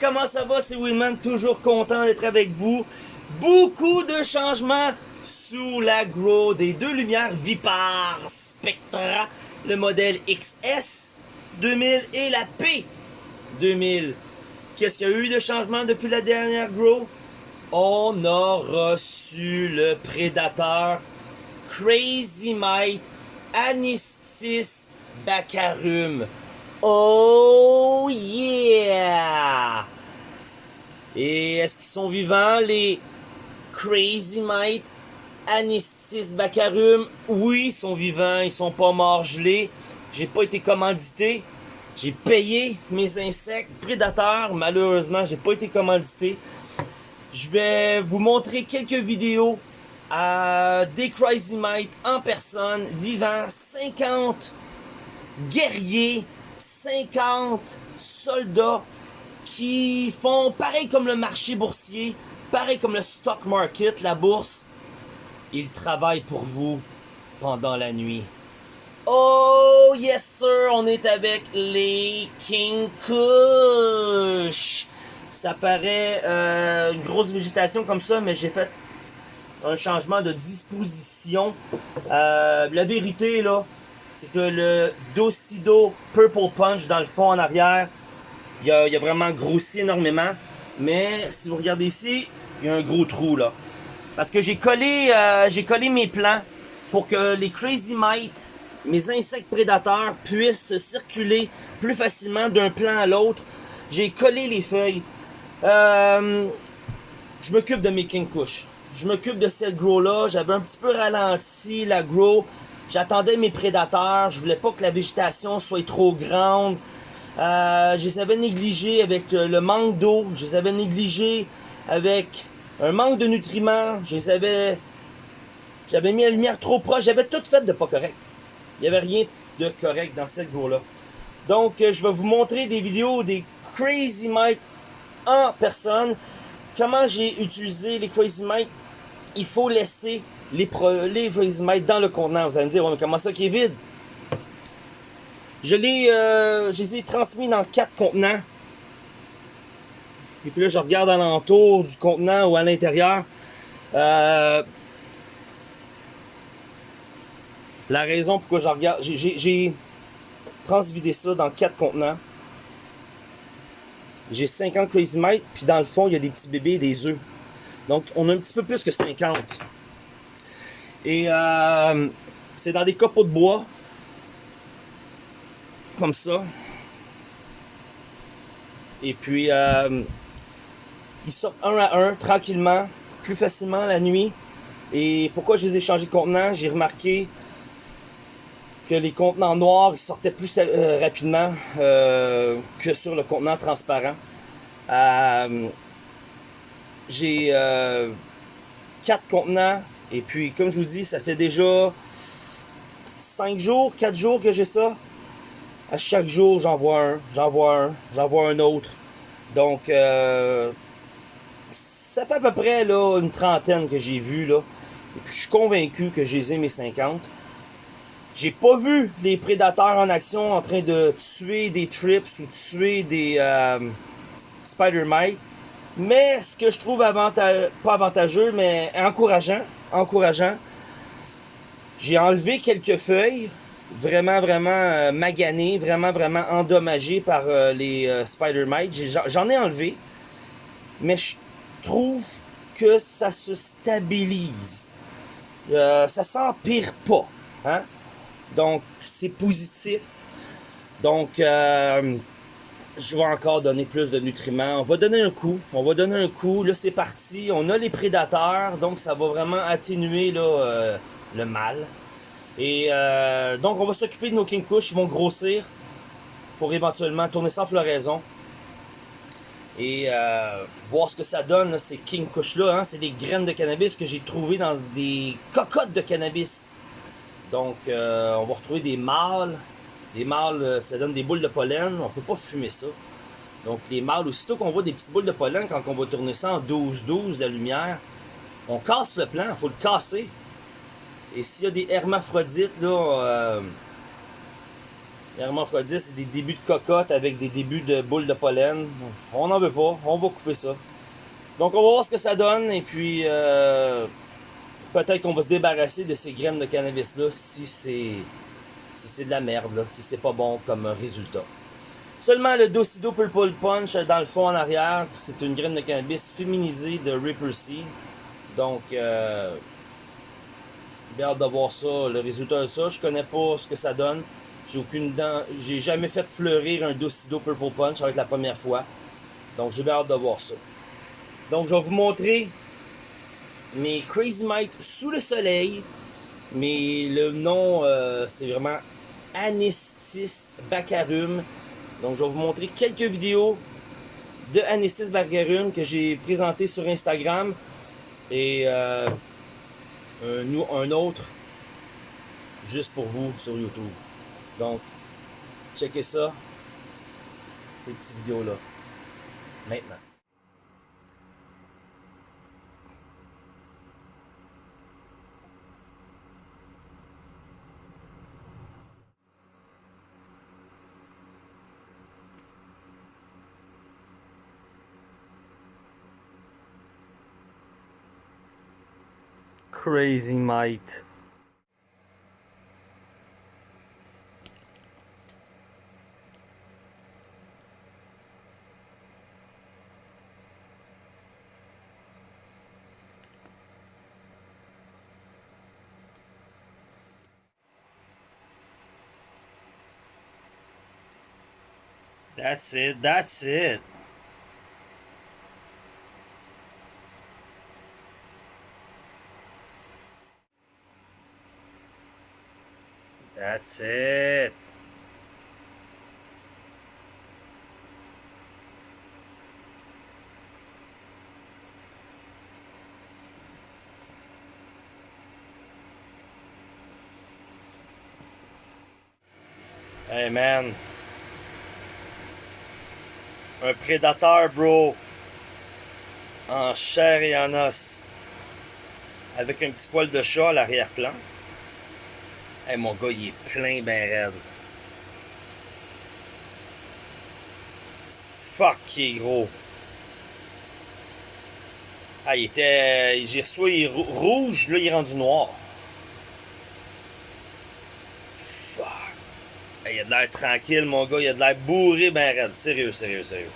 comment ça va? C'est Winman, toujours content d'être avec vous? Beaucoup de changements sous l'agro des deux lumières Vipar Spectra, le modèle XS 2000 et la P 2000. Qu'est-ce qu'il y a eu de changement depuis la dernière grow? On a reçu le prédateur Crazy Might Anistis Baccarum. Oh yeah! Et est-ce qu'ils sont vivants, les Crazy Might Anistis Baccarum? Oui, ils sont vivants, ils sont pas morts gelés. J'ai pas été commandité. J'ai payé mes insectes prédateurs. Malheureusement, j'ai pas été commandité. Je vais vous montrer quelques vidéos à des Crazy Might en personne, vivant 50 guerriers 50 soldats qui font pareil comme le marché boursier, pareil comme le stock market, la bourse. Ils travaillent pour vous pendant la nuit. Oh yes sir, on est avec les King Kush. Ça paraît euh, une grosse végétation comme ça, mais j'ai fait un changement de disposition. Euh, la vérité là, c'est que le Docido Purple Punch dans le fond en arrière, il a, vraiment grossi énormément. Mais si vous regardez ici, il y a un gros trou là. Parce que j'ai collé, euh, j'ai collé mes plants pour que les Crazy Mites, mes insectes prédateurs, puissent circuler plus facilement d'un plan à l'autre. J'ai collé les feuilles. Euh, je m'occupe de mes King Kush. Je m'occupe de cette grow là. J'avais un petit peu ralenti la grow. J'attendais mes prédateurs, je voulais pas que la végétation soit trop grande. Euh, je les avais négligés avec le manque d'eau, je les avais négligés avec un manque de nutriments, je les avais... J'avais mis la lumière trop proche, j'avais tout fait de pas correct. Il n'y avait rien de correct dans cette grow-là. Donc, je vais vous montrer des vidéos des Crazy Mite en personne. Comment j'ai utilisé les Crazy Mite. Il faut laisser les, les Might dans le contenant. Vous allez me dire, on comment ça qui est vide? Je, les, euh, je les ai transmis dans quatre contenants. Et puis là, je regarde alentour du contenant ou à l'intérieur. Euh, la raison pourquoi je regarde, j'ai transvidé ça dans quatre contenants. J'ai 50 Crazy Might, puis dans le fond, il y a des petits bébés et des œufs. Donc, on a un petit peu plus que 50. Et euh, c'est dans des copeaux de bois. Comme ça. Et puis, euh, ils sortent un à un, tranquillement, plus facilement la nuit. Et pourquoi je les ai changés de contenant? J'ai remarqué que les contenants noirs ils sortaient plus euh, rapidement euh, que sur le contenant transparent. J'ai quatre contenants et puis, comme je vous dis, ça fait déjà 5 jours, 4 jours que j'ai ça. À chaque jour, j'en vois un, j'en vois un, j'en vois un autre. Donc, euh, ça fait à peu près là, une trentaine que j'ai vu. Là. Et puis, je suis convaincu que j'ai mes 50. J'ai pas vu les prédateurs en action en train de tuer des trips ou tuer des euh, spider mites. Mais ce que je trouve pas avantageux, mais encourageant, encourageant. J'ai enlevé quelques feuilles, vraiment, vraiment euh, maganées, vraiment, vraiment endommagées par euh, les euh, spider mites. J'en ai enlevé, mais je trouve que ça se stabilise. Ça s'empire pas. Hein? Donc, c'est positif. Donc, je vais encore donner plus de nutriments. On va donner un coup. On va donner un coup. Là, c'est parti. On a les prédateurs. Donc, ça va vraiment atténuer le mal. Et euh, donc, on va s'occuper de nos King Kush. Ils vont grossir pour éventuellement tourner sans floraison. Et euh, voir ce que ça donne, ces King Kush-là. Hein, c'est des graines de cannabis que j'ai trouvées dans des cocottes de cannabis. Donc, euh, on va retrouver des mâles les mâles, ça donne des boules de pollen. On peut pas fumer ça. Donc les mâles, aussitôt qu'on voit des petites boules de pollen, quand on va tourner ça en 12-12, la lumière, on casse le plan, il faut le casser. Et s'il y a des hermaphrodites, là, euh, Hermaphrodite, c'est des débuts de cocotte avec des débuts de boules de pollen. On n'en veut pas, on va couper ça. Donc on va voir ce que ça donne et puis euh, peut-être qu'on va se débarrasser de ces graines de cannabis là si c'est si c'est de la merde, là, si c'est pas bon comme résultat. Seulement le Docido Purple Punch dans le fond en arrière, c'est une graine de cannabis féminisée de Ripper Seed. Donc, euh, j'ai hâte de voir ça, le résultat de ça. Je connais pas ce que ça donne. J'ai aucune dent, j'ai jamais fait fleurir un Docido Purple Punch avec la première fois. Donc, j'ai hâte de voir ça. Donc, je vais vous montrer mes Crazy Mike sous le soleil. Mais le nom, euh, c'est vraiment Anestis Baccarum. Donc, je vais vous montrer quelques vidéos de Anestis Baccarum que j'ai présenté sur Instagram. Et euh, un, un autre juste pour vous sur YouTube. Donc, checkez ça, ces petites vidéos-là, maintenant. Crazy Might. That's it, that's it. That's it. Hey man. Un prédateur, bro. En chair et en os. Avec un petit poil de chat à l'arrière-plan. Hey, mon gars, il est plein ben raide. Fuck, il est gros. Ah, il était... J'ai reçu il est rouge, là, il est rendu noir. Fuck. Hey, il a de l'air tranquille, mon gars. Il a de l'air bourré ben raide. Sérieux, sérieux, sérieux.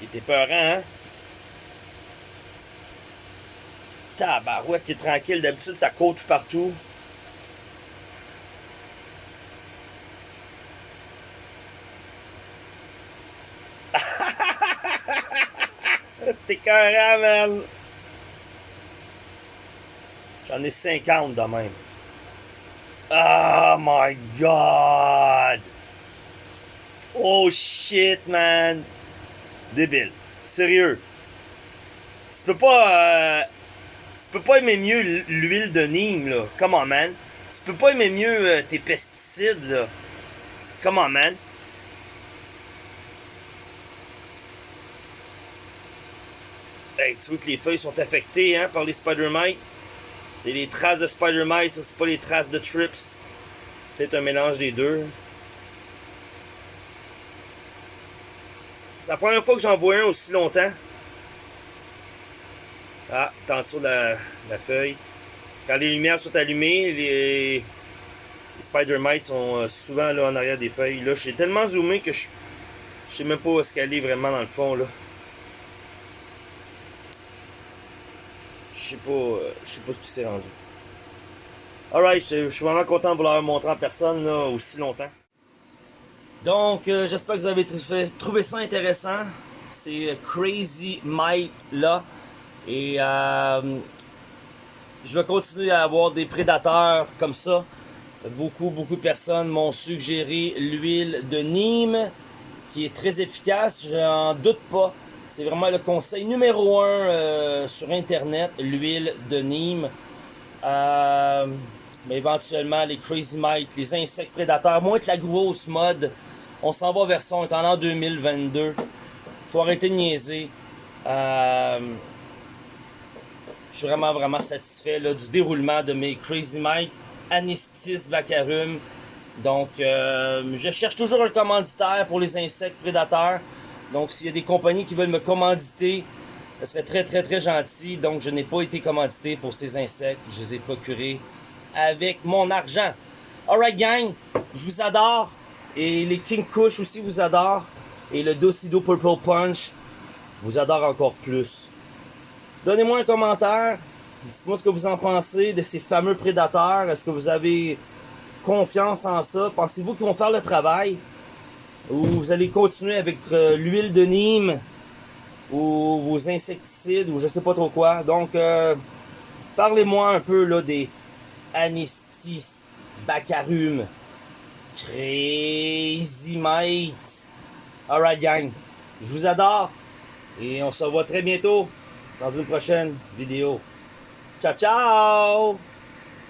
Il était peurant, hein? Tabarouette, il est tranquille. D'habitude, ça court tout partout. Carré, man. J'en ai 50 de même. Oh my god! Oh shit, man! Débile. Sérieux. Tu peux pas... Euh, tu peux pas aimer mieux l'huile de Nîmes, là. Come on, man. Tu peux pas aimer mieux euh, tes pesticides, là. Come on, man. Hey, tu vois que les feuilles sont affectées hein, par les spider-mites. C'est les traces de spider-mites, ça c'est pas les traces de trips. Peut-être un mélange des deux. C'est la première fois que j'en vois un aussi longtemps. Ah, en dessous de la, feuille. Quand les lumières sont allumées, les, les spider-mites sont euh, souvent là en arrière des feuilles. Là, suis tellement zoomé que je, je sais même pas où est-ce qu'elle est vraiment dans le fond là. Je sais pas, euh, je sais pas ce qui s'est rendu. Alright, je, suis vraiment content de vous l'avoir montré en personne là, aussi longtemps. Donc, euh, j'espère que vous avez trouvé ça intéressant. C'est euh, Crazy Mike là. Et je vais continuer à avoir des prédateurs comme ça. Beaucoup, beaucoup de personnes m'ont suggéré l'huile de Nîmes qui est très efficace, j'en doute pas. C'est vraiment le conseil numéro un euh, sur Internet, l'huile de Nîmes. Euh, mais éventuellement, les Crazy Mites, les insectes prédateurs, moins que la grosse mode. On s'en va vers ça, on est en l'an 2022. Faut arrêter de niaiser. Euh, je suis vraiment, vraiment satisfait du déroulement de mes Crazy Mites, Anistis Vacarum. Donc, je cherche toujours un commanditaire pour les insectes prédateurs. Donc, s'il y a des compagnies qui veulent me commanditer, ce serait très, très, très gentil. Donc, je n'ai pas été commandité pour ces insectes. Je les ai procurés avec mon argent. Alright, gang, je vous adore. Et les King Kush aussi vous adorent. Et le Docido Purple Punch vous adore encore plus. Donnez-moi un commentaire. Dites-moi ce que vous en pensez de ces fameux prédateurs. Est-ce que vous avez confiance en ça? Pensez-vous qu'ils vont faire le travail? Ou vous allez continuer avec euh, l'huile de Nîmes? Ou vos insecticides? Ou je sais pas trop quoi. Donc, euh, parlez-moi un peu là des Anistis, Bacarum, Crazy Mate. Alright gang, je vous adore. Et on se revoit très bientôt dans une prochaine vidéo. Ciao ciao